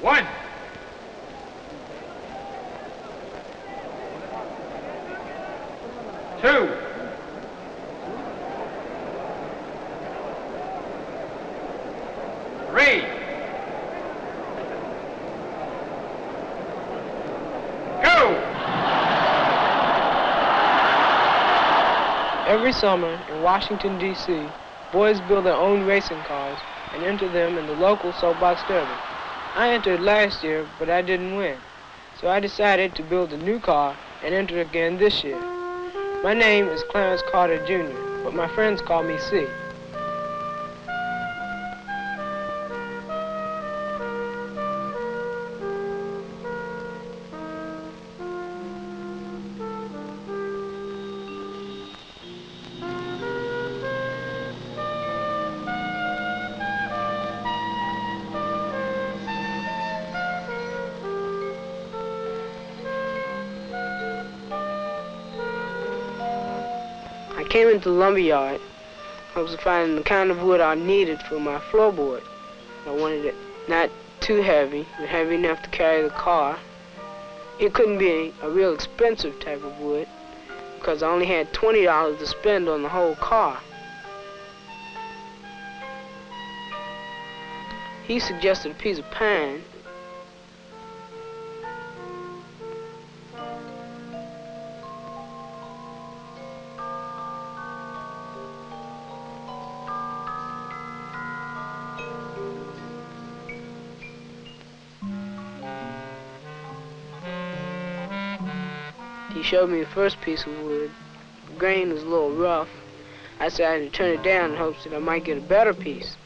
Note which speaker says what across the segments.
Speaker 1: One. Two. Three. Go!
Speaker 2: Every summer in Washington, D.C., boys build their own racing cars and enter them in the local soapbox derby. I entered last year, but I didn't win. So I decided to build a new car and enter again this year. My name is Clarence Carter Jr., but my friends call me C. came into the lumber yard. I was finding the kind of wood I needed for my floorboard. I wanted it not too heavy, but heavy enough to carry the car. It couldn't be a real expensive type of wood because I only had $20 to spend on the whole car. He suggested a piece of pine. He showed me the first piece of wood. The grain was a little rough. I said decided to turn it down in hopes that I might get a better piece.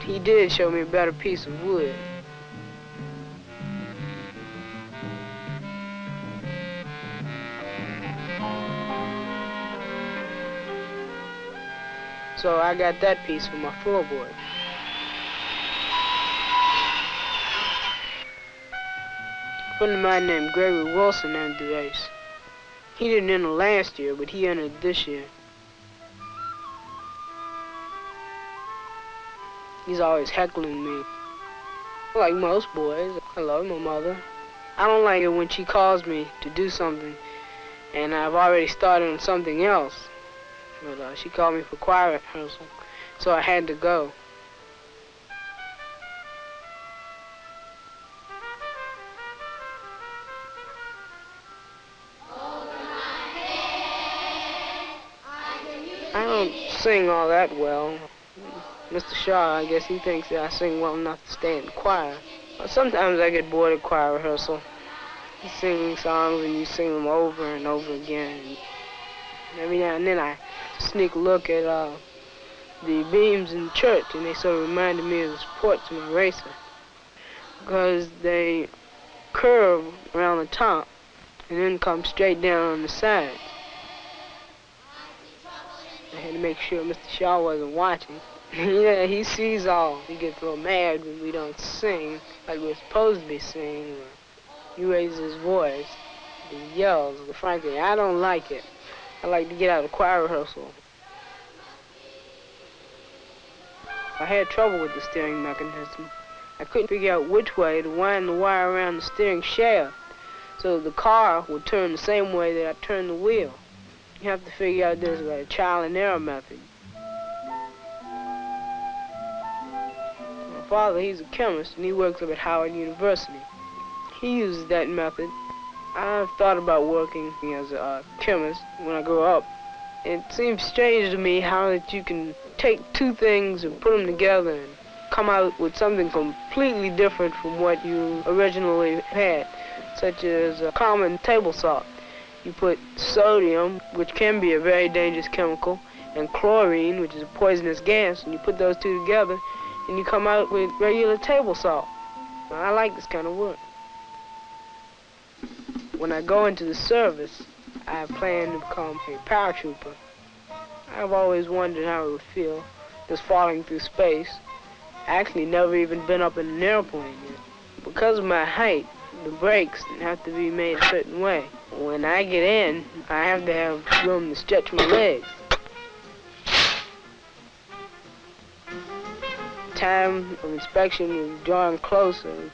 Speaker 2: He did show me a better piece of wood. So I got that piece for my floorboard. Friend of mine named Gregory Wilson entered the race. He didn't enter last year, but he entered this year. He's always heckling me. Like most boys, I love my mother. I don't like it when she calls me to do something and I've already started on something else. But uh, she called me for choir rehearsal, so I had to go. I don't sing all that well. Mr. Shaw, I guess he thinks that I sing well enough to stay in choir. Sometimes I get bored at choir rehearsal. You sing songs and you sing them over and over again. And every now and then I sneak a look at uh, the beams in church and they sort of reminded me of the supports of my racer. Because they curve around the top and then come straight down on the sides. I had to make sure Mr. Shaw wasn't watching. yeah, he sees all. He gets little mad when we don't sing like we're supposed to be singing. He raises his voice. He yells. Frankly, I don't like it. I like to get out of choir rehearsal. I had trouble with the steering mechanism. I couldn't figure out which way to wind the wire around the steering shaft so the car would turn the same way that I turned the wheel. You have to figure out this a trial and error method. My father, he's a chemist, and he works up at Howard University. He uses that method. I've thought about working as a chemist when I grow up. It seems strange to me how that you can take two things and put them together and come out with something completely different from what you originally had, such as a common table salt. You put sodium, which can be a very dangerous chemical, and chlorine, which is a poisonous gas, and you put those two together, and you come out with regular table salt. I like this kind of work. When I go into the service, I plan to become a paratrooper. I've always wondered how it would feel just falling through space. I actually never even been up in an airplane yet. Because of my height, the brakes have to be made a certain way. When I get in, I have to have room to stretch my legs. time of inspection is drawing closer.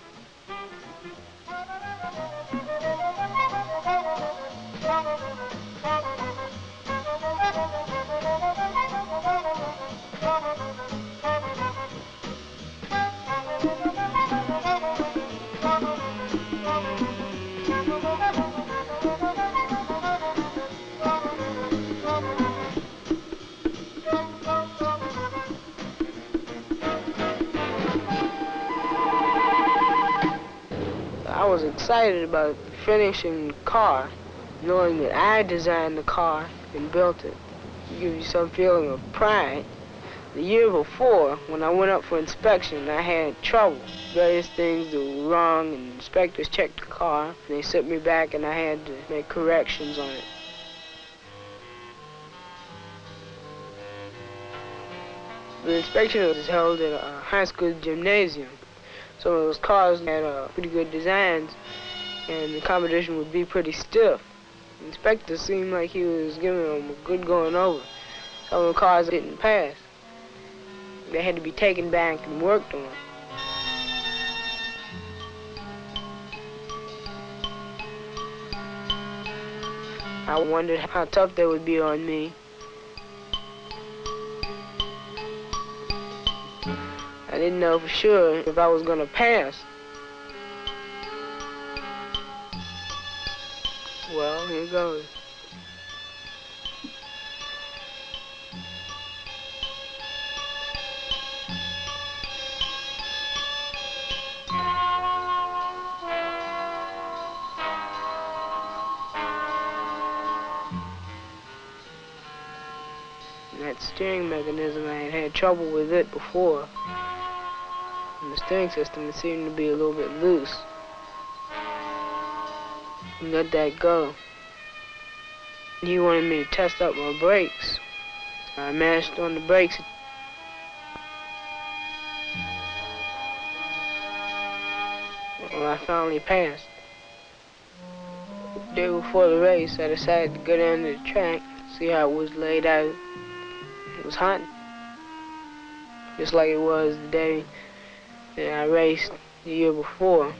Speaker 2: Was excited about finishing the car, knowing that I designed the car and built it. It gives you some feeling of pride. The year before, when I went up for inspection, I had trouble. Various things were wrong, and inspectors checked the car, and they sent me back, and I had to make corrections on it. The inspection was held at a high school gymnasium. Some of those cars had uh, pretty good designs, and the competition would be pretty stiff. The inspector seemed like he was giving them a good going over. Some of the cars didn't pass. They had to be taken back and worked on. I wondered how tough they would be on me. I didn't know for sure if I was going to pass. Well, here goes. that steering mechanism, I had had trouble with it before. And the steering system, it seemed to be a little bit loose. Let that go. He wanted me to test out my brakes. I mashed on the brakes. Well, I finally passed. The day before the race, I decided to go down to the track, see how it was laid out. It was hot, just like it was the day I raced the year before.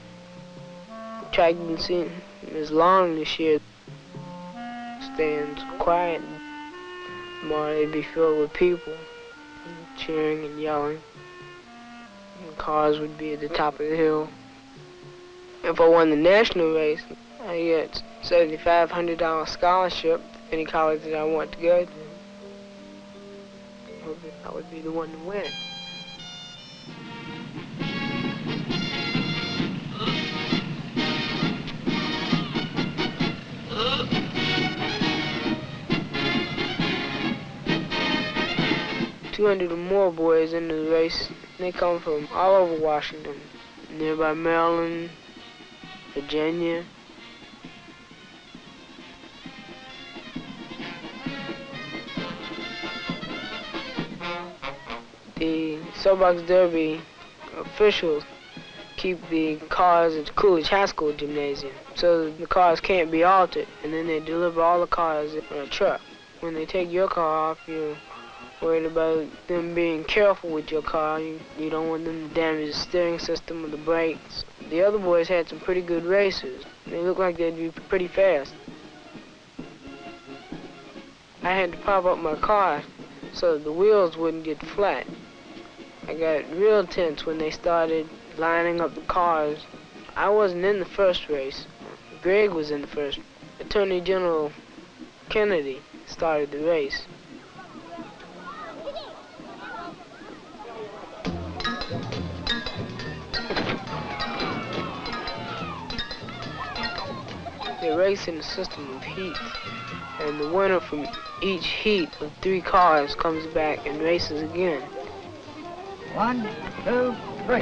Speaker 2: The track didn't seem as long this year. Stands quiet. Tomorrow it'd be filled with people cheering and yelling. And cars would be at the top of the hill. If I won the national race, I get $7,500 scholarship to any college that I want to go to. I would be the one to win. Two hundred or more boys in the race. They come from all over Washington, nearby Maryland, Virginia. Soapbox Derby officials keep the cars at Coolidge High School Gymnasium, so the cars can't be altered, and then they deliver all the cars in a truck. When they take your car off, you're worried about them being careful with your car. You, you don't want them to damage the steering system or the brakes. The other boys had some pretty good racers. They looked like they'd be pretty fast. I had to pop up my car so the wheels wouldn't get flat. I got real tense when they started lining up the cars. I wasn't in the first race. Greg was in the first. Attorney General Kennedy started the race. They race in a system of heats, and the winner from each heat of three cars comes back and races again.
Speaker 1: One, two, three.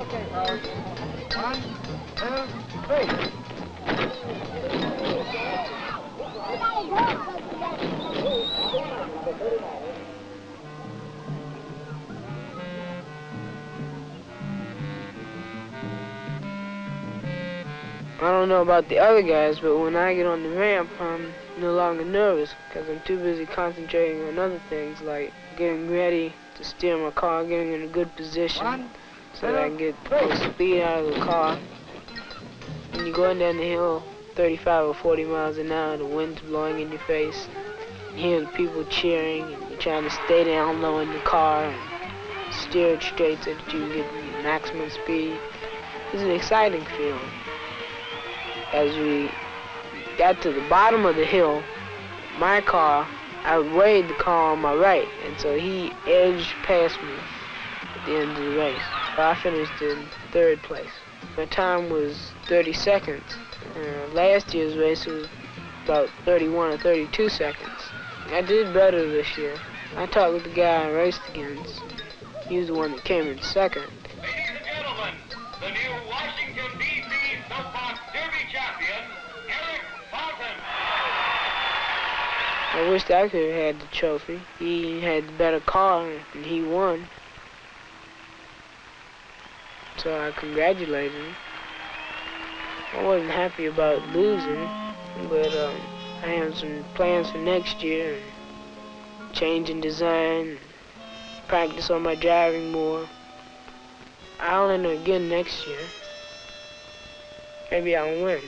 Speaker 1: Okay, fellas. One, two, three.
Speaker 2: I don't know about the other guys, but when I get on the ramp, I'm no longer nervous because I'm too busy concentrating on other things like getting ready to steer my car, getting in a good position
Speaker 1: One,
Speaker 2: so that I can get the most speed out of the car. When you're going down the hill 35 or 40 miles an hour, the wind's blowing in your face, and hear the people cheering, and you're trying to stay down low in the car and steer it straight so that you can get maximum speed. It's an exciting feeling. As we got to the bottom of the hill, my car I outweighed the car on my right, and so he edged past me at the end of the race. I finished in third place. My time was 30 seconds. Uh, last year's race was about 31 or 32 seconds. I did better this year. I talked with the guy I raced against. He was the one that came in second. I wished I could have had the trophy. He had the better car and he won. So I congratulated him. I wasn't happy about losing, but um, I have some plans for next year. Change in design, practice on my driving more. I'll enter again next year. Maybe I'll win.